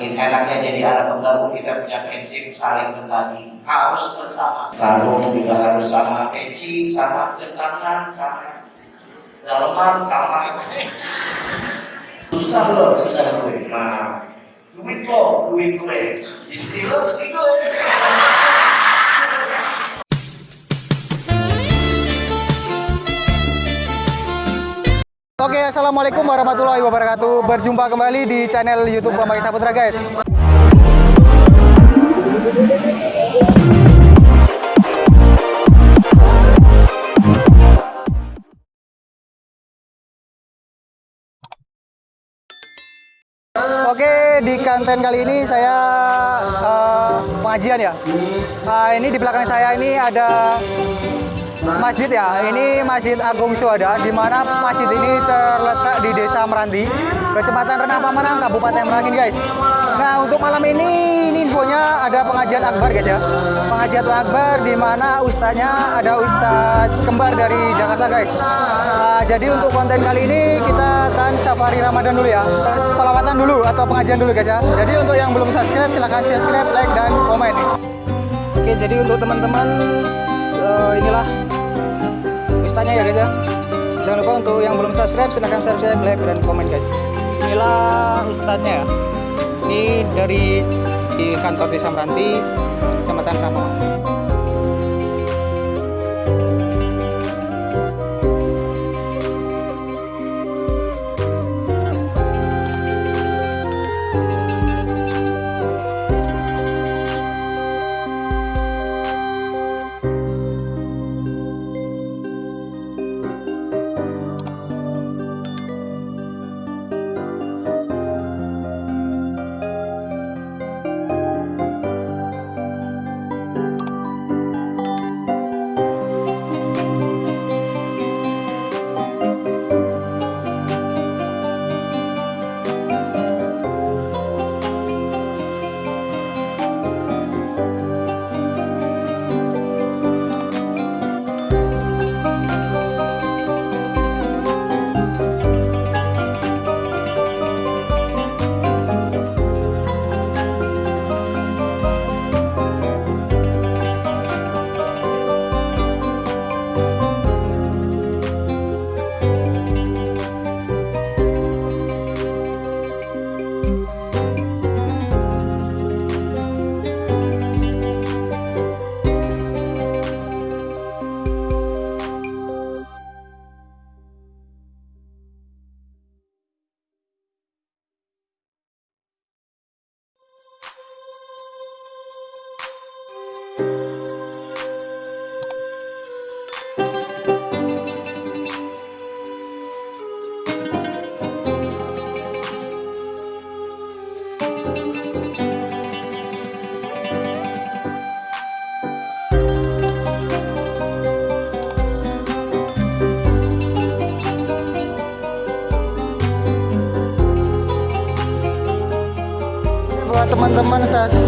In enaknya jadi anak kembar kita punya prinsip saling berbagi. Harus bersama. Sarung juga harus sama. Peci sama jam tangan sama daleman sama. Susah loh susah gue nah duit lo duit gue. Istri lo istri gue Oke, assalamualaikum warahmatullahi wabarakatuh. Berjumpa kembali di channel YouTube Bambang Saputra, guys. Oke, di konten kali ini saya eh, pengajian ya. Nah, ini di belakang saya ini ada masjid ya. Ini Masjid Agung Syuhada di mana masjid ini terletak di Desa Meranti, Kecamatan Renah Pamanang, Kabupaten Merangin, guys. Nah, untuk malam ini ini infonya ada pengajian akbar, guys ya. Pengajian akbar di mana ustaznya ada ustadz kembar dari Jakarta, guys. Nah, jadi untuk konten kali ini kita akan safari Ramadan dulu ya. Salawatan dulu atau pengajian dulu, guys ya. Jadi untuk yang belum subscribe silahkan subscribe, like dan komen. Oke, jadi untuk teman-teman eh, inilah ustaznya ya guys ya. Jangan lupa untuk yang belum subscribe silahkan subscribe, like dan komen guys. Inilah ustaznya ya. Ini dari di kantor Desa Meranti, Kecamatan Ramongan.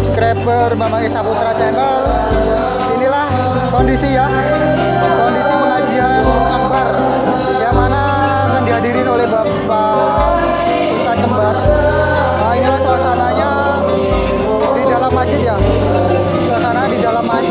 Subscriber Bambang Esa Putra channel. Inilah kondisi ya. Kondisi pengajian akbar yang mana akan dihadirin oleh Bapak Ustadz Kembar. Nah inilah suasananya di dalam masjid ya. Suasana di dalam masjid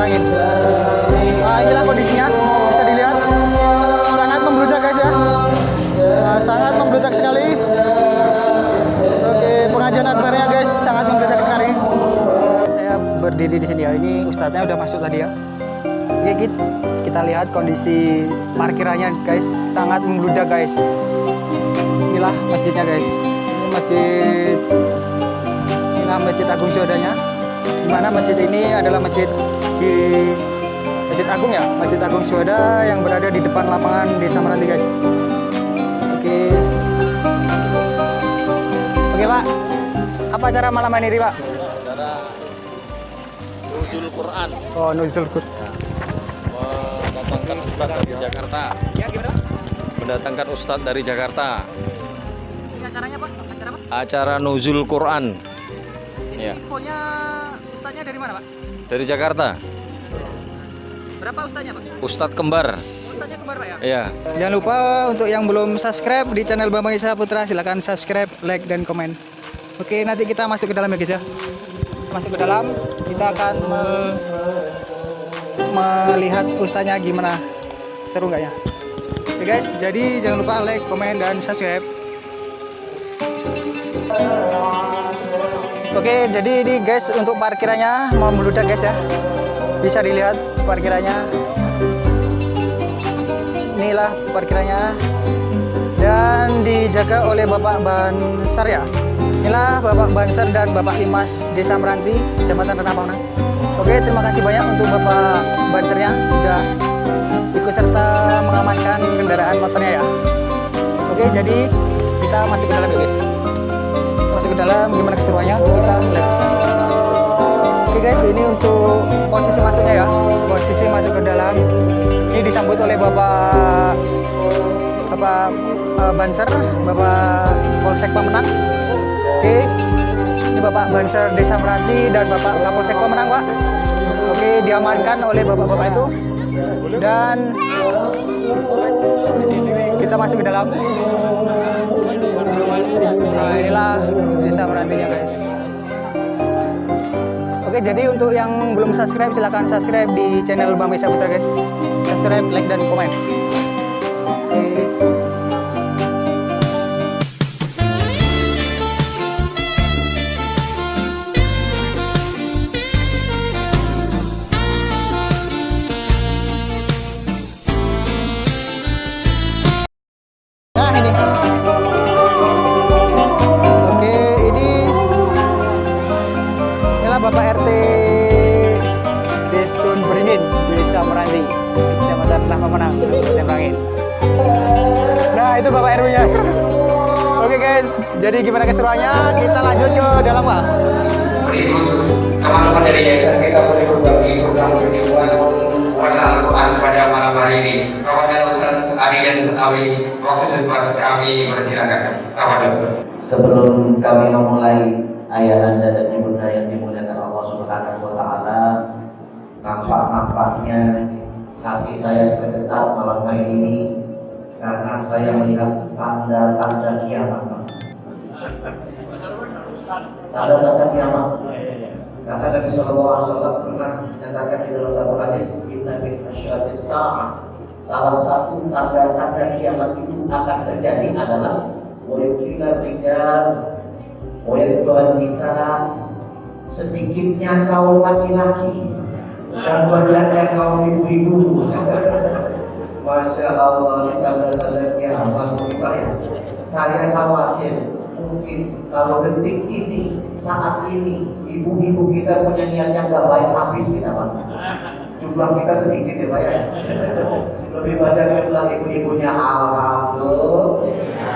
Nah, inilah kondisinya, bisa dilihat. Sangat membludak guys ya. Nah, sangat membludak sekali. Oke, pengajian akbarnya guys, sangat membludak sekali. Saya berdiri di sini ya. Ini ustadznya udah masuk tadi ya. Oke, kita, lihat kondisi parkirannya guys, sangat membludak guys. Inilah masjidnya guys. Ini masjid inilah masjid Agung Syuhadanya di mana masjid ini adalah masjid di Masjid Agung ya, Masjid Agung Syuhada yang berada di depan lapangan Desa Meranti guys. Oke. Oke Pak, apa acara malam ini Pak? Saudara Nuzul Quran Oh nuzul Qur. mendatangkan ustadz dari Jakarta. Ya gimana? Mendatangkan ustadz dari Jakarta. Ini acaranya Pak? Acara apa? Acara Nuzul Quran. Ya. Infonya Ustaznya dari mana, Pak? Dari Jakarta. Berapa ustaznya, Pak? Ustadz kembar. Ustaznya kembar, Pak ya? Iya. Jangan lupa untuk yang belum subscribe di channel Bambang Isa Putra silahkan subscribe, like dan komen. Oke, nanti kita masuk ke dalam ya guys ya. Masuk ke dalam, kita akan me- melihat ustaznya gimana. Seru nggak ya? Oke guys, jadi jangan lupa like, komen dan subscribe. Oke, jadi ini guys untuk parkirannya mau meludak guys ya. Bisa dilihat parkirannya. Inilah parkirannya. Dan dijaga oleh Bapak Bansar ya. Inilah Bapak Bansar dan Bapak Imas Desa Meranti Kecamatan Renah Pangna oke terima kasih banyak untuk Bapak Bansarnya sudah ikut serta mengamankan kendaraan motornya ya. Oke jadi kita masuk ke dalam ya guys masuk ke dalam gimana keseruannya kita lihat oke guys ini untuk posisi masuknya ya posisi masuk ke dalam ini disambut oleh Bapak Bapak eh, Banser, Bapak Polsek Pemenang. Oke. Ini Bapak Banser Desa Meranti dan Bapak Kapolsek Pemenang, Pak. Oke, diamankan oleh bapak-bapak itu. Dan kita masuk ke dalam. Inilah Desa Merantinya, guys. Oke, jadi untuk yang belum subscribe silahkan subscribe di channel Bang Mesa Putra guys. Subscribe, like dan komen. Bapak RT Desun Beringin, Desa Meranti, Kecamatan Nah Pemenang, Kabupaten Bangin. Nah, itu Bapak RW-nya. Oke guys, jadi gimana keseruannya? Kita lanjut ke dalam Pak. berikut teman-teman dari yayasan kita boleh berbagi program penyembuhan warna Al-Quran pada malam hari ini kepada Ustaz Ari dan Awi waktu tempat kami bersilakan kepada Sebelum kami memulai ayah anda dan ibunda yang nampak-nampaknya hati saya bergetar malam hari ini karena saya melihat tanda-tanda kiamat. Tanda-tanda kiamat. Karena Nabi Shallallahu Alaihi Wasallam pernah menyatakan di dalam satu hadis, Inna min asyadis sa'ah. Salah satu tanda-tanda kiamat itu akan terjadi adalah Wayukilar rijal Wayukilar nisa Sedikitnya kaum laki-laki Dan banyaknya kaum ibu-ibu. Masya Allah Ini tanda-tanda kiamat. Pak ya Saya khawatir Mungkin kalau detik ini Saat ini Ibu-ibu kita punya niat yang gak baik Habis kita Pak. Jumlah kita sedikit ya Pak ya. Lebih banyak jumlah ibu-ibunya. Alhamdulillah.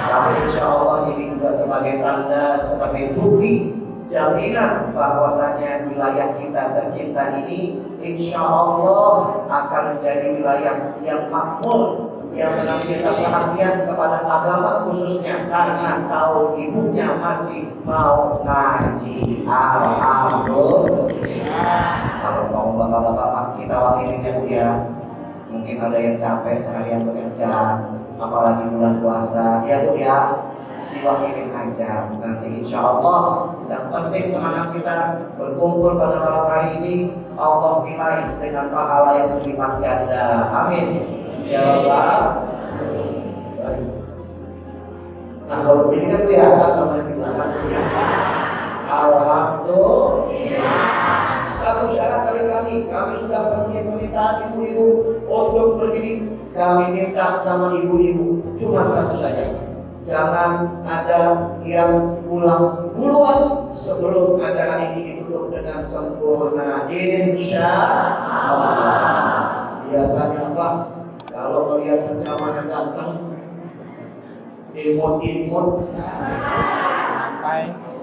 Tapi insya Allah ini juga sebagai tanda, sebagai bukti jaminan bahwasanya wilayah kita tercinta ini insya Allah akan menjadi wilayah yang makmur yang senantiasa perhatian kepada agama khususnya karena kaum ibunya masih mau ngaji. Alhamdulillah. Kalau kaum bapak-bapak kita wakilin ya bu ya. Mungkin ada yang capek seharian bekerja apalagi bulan puasa. Ya bu ya diwakilin aja. Nanti insya Allah yang penting semangat kita berkumpul pada malam hari ini. Allah nilai dengan pahala yang berlipat ganda amin. Ya Allah nah kalau ini kan kelihatan sama yang di belakang ya. Alhamdulillah. Satu syarat dari kami kami sudah penuhi permintaan ibu-ibu untuk begini kami minta sama ibu-ibu cuma satu saja jangan ada yang pulang duluan sebelum acara ini ditutup dengan sempurna. Insya Allah. Biasanya Pak kalau melihat pencamannya datang imut-imut.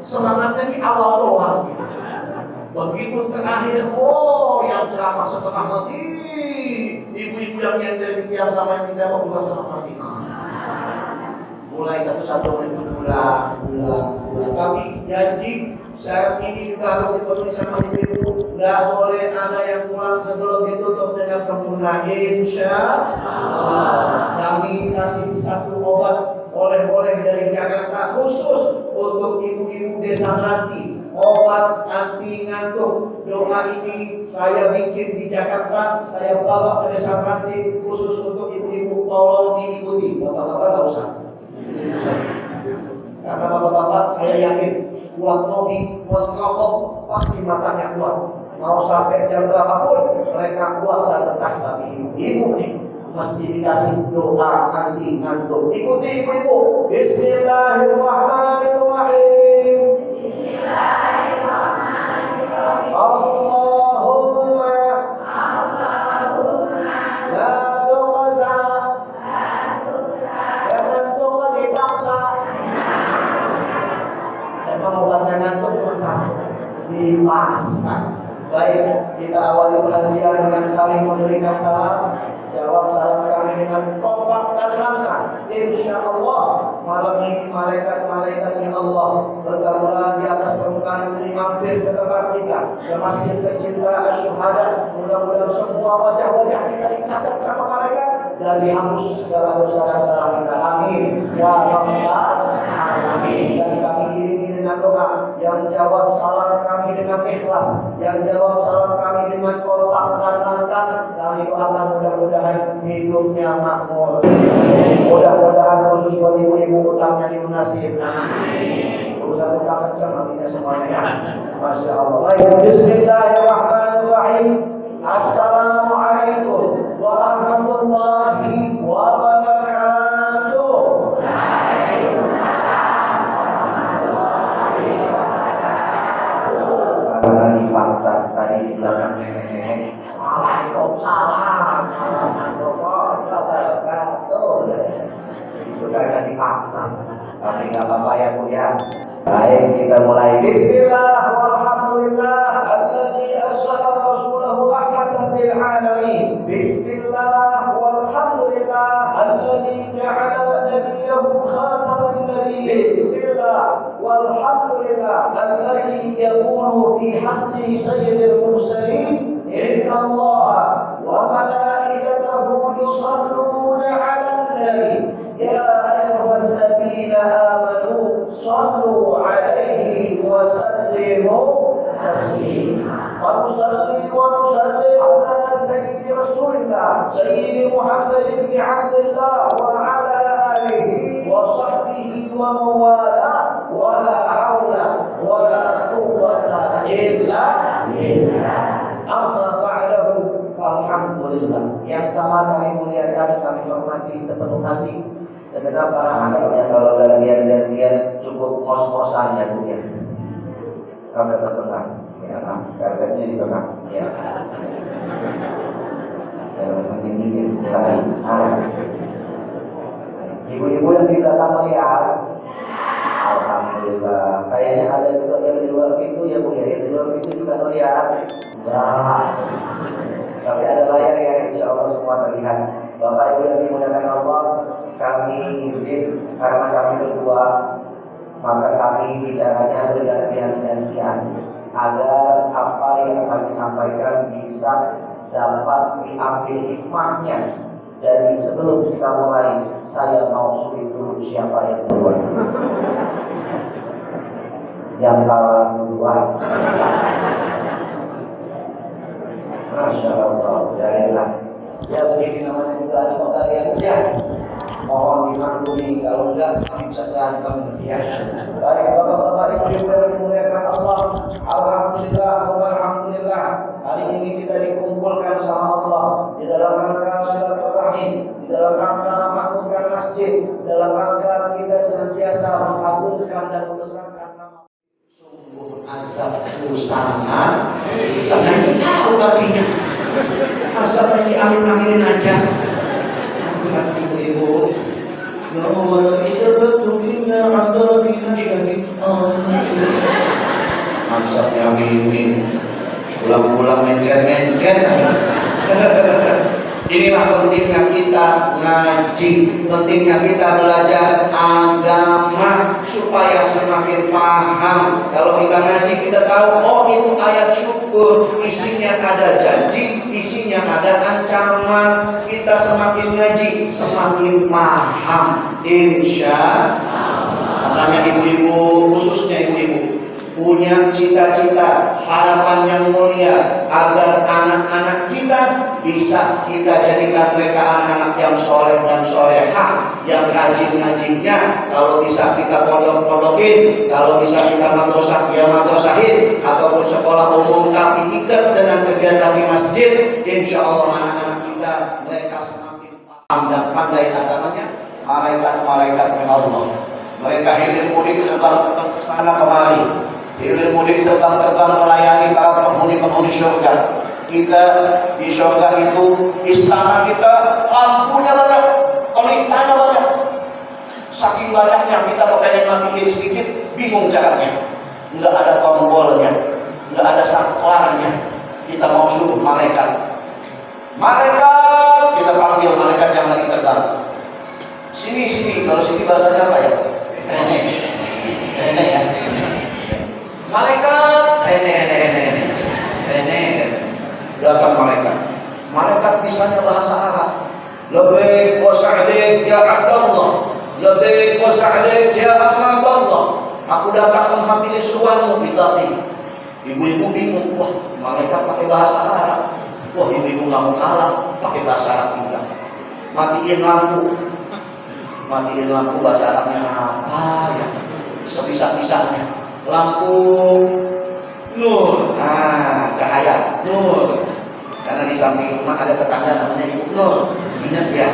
Semangatnya di awal doang. Begitu terakhir oh yang ceramah setengah mati. Ibu-ibu yang nyender tiang sama yang tidak mau setengah mati mulai satu-satu pulang pulang pulang tapi janji syarat ini juga harus dipenuhi sama ibu-ibu. Sebelum ditutup dengan sempurna. Insya Allah. Kami kasih satu obat oleh-oleh dari Jakarta khusus untuk ibu-ibu desa nanti obat anti ngantuk. Doa ini saya bikin di Jakarta. Saya bawa ke desa nanti khusus untuk ibu-ibu. Tolong diikuti. Bapak-bapak tak usah. Karena bapak-bapak saya yakin buat kopi buat rokok pasti matanya kuat mau sampai jam berapapun mereka kuat dan tetap tapi ibu-ibu nih mesti dikasih doa anti ngantuk. Ikuti ibu-ibu. Bismillahirrahmanirrahim Dipaksa Baik, kita awali pengajian dengan saling memberikan salam. Jawab salam kami dengan kompak dan langkah. Insya Allah malam ini malaikat-malaikatnya Allah bergabunglah di atas permukaan bumi mampir ke tempat kita. Ke masjid tercinta Asyuhada mudah-mudahan semua wajah-wajah kita dicatat sama malaikat dan dihapus segala dosa dan salah kita. Amin. Ya rabbal yang jawab salam kami dengan ikhlas. Yang jawab salam kami dengan kompak dan lantang kami doakan mudah-mudahan hidupnya makmur. Mudah-mudahan khusus buat ibu-ibu utangnya dilunasi urusan utang kencang nantinya semuanya Masya Allah. Baik Bismillahirrahmanirrahim. Assalamualaikum warahmatullahi dipaksa tadi di belakang nenek-nenek Waalaikumsalam. Warahmatullahi wabarakatuh itu dipaksa. Tapi nggak apa-apa ya Bu ya. Baik kita mulai. Bismillah yaqulu fi haqqi sayyidil mursalin inna Allah wa malaikatahu yusalluna 'alan nabi ya الذين آمنوا صلوا عليه وسلموا تسليما. ونصلي ونسلم على سيد رسول الله سيد محمد بن عبد الله وعلى آله وصحبه ومن والاه ولا حول illa billah. Amma ba'dahu walhamdulillah. Yang sama kami muliakan, kami hormati sepenuh hati segenap para anaknya kalau gantian-gantian cukup kos-kosan ya Bu ya. Kalau tetap ya nah, karpetnya di tengah ya. Yang ini. Ah. Ibu-ibu yang di belakang melihat Alhamdulillah. Kayaknya ada juga yang di luar pintu ya Bu ya, yang di luar pintu juga melihat. Enggak. Tapi ada layar ya, insya Allah semua terlihat. Bapak Ibu yang dimuliakan Allah, kami izin karena kami berdua maka kami bicaranya bergantian-gantian agar apa yang kami sampaikan bisa dapat diambil hikmahnya jadi sebelum kita mulai saya mau sulit dulu siapa yang duluan yang kalah duluan. Masya Allah, jadilah ya begini namanya juga ada kota yang udah mohon dimaklumi kalau enggak kami bisa berantem ya. Baik bapak-bapak ibu-ibu yang dimuliakan Allah, alhamdulillah alhamdulillah. Hari ini kita dikumpulkan sama Allah. Di dalam rangka silaturahim, di dalam rangka memakmurkan masjid, dalam rangka kita senantiasa mengagungkan dan membesarkan azabku sangat karena itu tahu artinya asap ini amin-aminin aja. Hati ibu Ya Allah, kita betul inna adabina syahid Asap yaminin Pulang-pulang mencet-mencet Inilah pentingnya kita ngaji, pentingnya kita belajar agama supaya semakin paham. Kalau kita ngaji kita tahu oh itu ayat syukur, isinya ada janji, isinya ada ancaman. Kita semakin ngaji semakin paham. Insya Makanya ibu-ibu khususnya ibu-ibu punya cita-cita, harapan yang mulia agar anak-anak kita bisa kita jadikan mereka anak-anak yang soleh dan solehah, yang rajin ngajinya. Kalau bisa kita pondok-pondokin, kalau bisa kita madrasah ya madrasahin, ataupun sekolah umum tapi ikat dengan kegiatan di masjid, insya Allah anak-anak kita mereka semakin paham dan pandai agamanya. Malaikat-malaikat Allah mereka hilir mudik ke sana kemari hilir mudik terbang-terbang melayani para penghuni-penghuni surga kita di surga itu istana kita lampunya banyak pelitanya banyak. Saking banyaknya kita kepengen matiin sedikit bingung caranya. Nggak ada tombolnya nggak ada saklarnya. Kita mau suruh malaikat. Malaikat! Kita panggil malaikat yang lagi terbang. Sini sini. Kalau sini bahasanya apa ya? Nenek. Nenek malaikat. Nenek nenek nenek nenek datang malaikat. Malaikat bisanya bahasa Arab. Lebih wasa'adik ya Abdullah. Lebih wasa'adik ya Ahmadullah. Aku datang menghampiri suarmu kita ibu-ibu bingung. Wah malaikat pakai bahasa Arab. Wah ibu-ibu nggak mau kalah pakai bahasa Arab juga. Matiin lampu. Matiin lampu bahasa Arabnya apa ya? Sebisa-bisanya lampu. Nur. Ah cahaya. Nur. Karena di samping rumah ada tetangga namanya ibu nur. Ingat ya.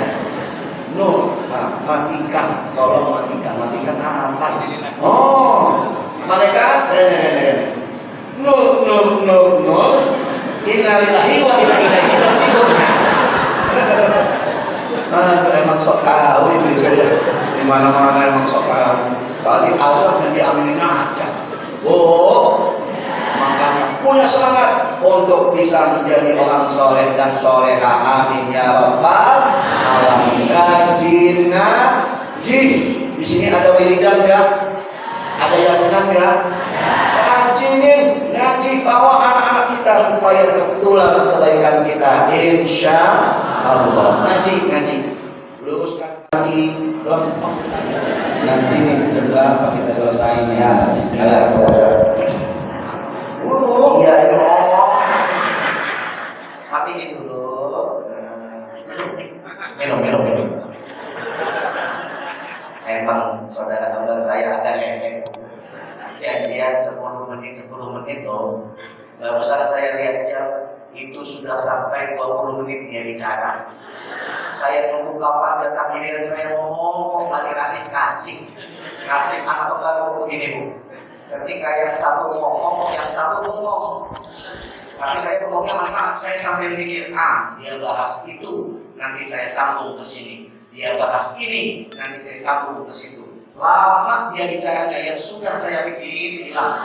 Nur. Nah, matikan. Tolong matikan. Matikan apa? Oh rene nur nur nur nur. Innalillahi wa inna ilaihi raji'un. Aduh, emang sok kawin gitu ya. Di mana-mana emang sok kawin. Tadi asal dan diaminin aja. Oh, makanya punya semangat untuk bisa menjadi orang soleh dan soleha. Amin ya rabbal alamin. Kaji ngaji. Di sini ada wiridan ya? Ada yasinan ya? Rajinin ngaji bawa anak-anak kita supaya tertular kebaikan kita. Insya Allah. Ngaji, ngaji. Luruskan kaki lempeng. Nanti jam berapa kita selesai ya? Bismillahirrahmanirrahim. Oh, iya ini ngomong. Matiin dulu. Minum, minum, minum. Emang saudara teman saya ada resek janjian 10 menit 10 menit loh barusan saya lihat jam itu sudah sampai 20 menit dia bicara saya nunggu kapan jatah giliran saya ngomong kok nggak dikasih kasih? Kasih anak baru begini bu. Ketika yang satu ngomong yang satu ngomong? Tapi saya ngomongnya manfaat. Saya sambil mikir ah dia bahas itu nanti saya sambung ke sini. Dia bahas ini nanti saya sambung ke situ. Lama dia bicaranya yang sudah saya pikirin hilang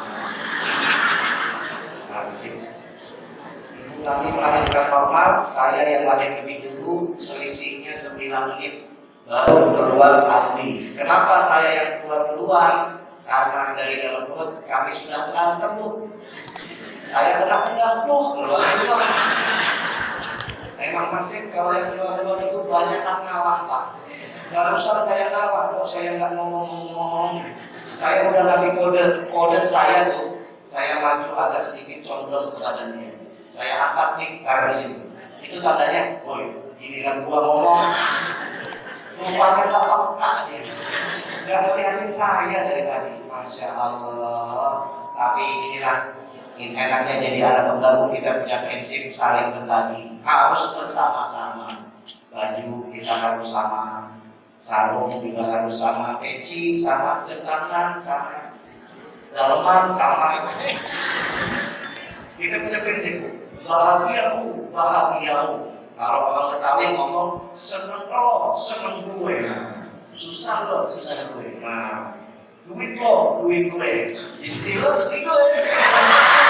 asik. Ibu kami melahirkan normal saya yang lahir lebih selisihnya 9 menit baru keluar Andi kenapa saya yang keluar duluan karena dari dalam perut kami sudah berantem bu. Saya kena tuh keluar duluan emang masih kalau yang keluar duluan itu banyak kan ngalah pak. Barusan saya kalah kok saya nggak ngomong-ngomong? Saya udah ngasih kode kode saya tuh saya maju agak sedikit condong ke badannya. Saya angkat nih karena di sini itu tandanya woi giliran gua ngomong. Rupanya nggak peka dia. Nggak ngeliatin saya dari tadi. Masya Allah. Tapi inilah ini enaknya jadi anak pembangun kita punya prinsip saling berbagi. Harus bersama-sama. Baju kita harus sama sarung juga harus sama peci sama jam tangan sama daleman sama. Kita punya prinsip bahagiaku bahagiamu kalau orang Betawi ngomong seneng lo seneng gue. Susah lo susah gue. Nah duit lo duit gue. Istri lo istri gue. nah,